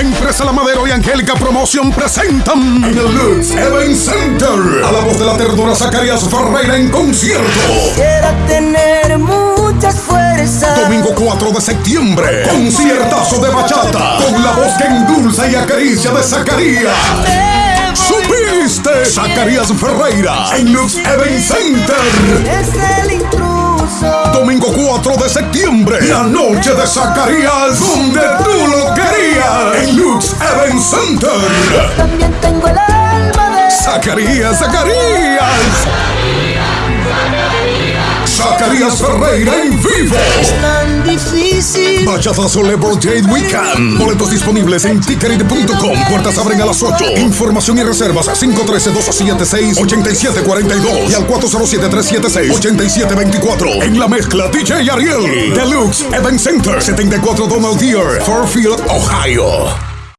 Empresa La Madero y Angélica Promotion presentan en el Lux Event Center a la voz de la ternura Zacarías Ferreira en concierto. Quisiera tener mucha fuerza. Domingo 4 de septiembre, conciertazo de bachata con la voz que endulza y acaricia de Zacarías. ¿Supiste? Zacarías Ferreira en Lux Event Center. Es el intruso. Domingo 4 de septiembre, la noche de Zacarías, donde Center. También tengo el alma de. Zacarías, Zacarías. Zacarías Ferreira en vivo. Tan difícil. Bachatazo Day Weekend. Boletos disponibles en tickerit.com. Puertas abren a las 8. Información y reservas a 513-276-8742 y al 407-376-8724. En la mezcla DJ Ariel. Deluxe Event Center. 74 Donald Deere. Fairfield, Ohio.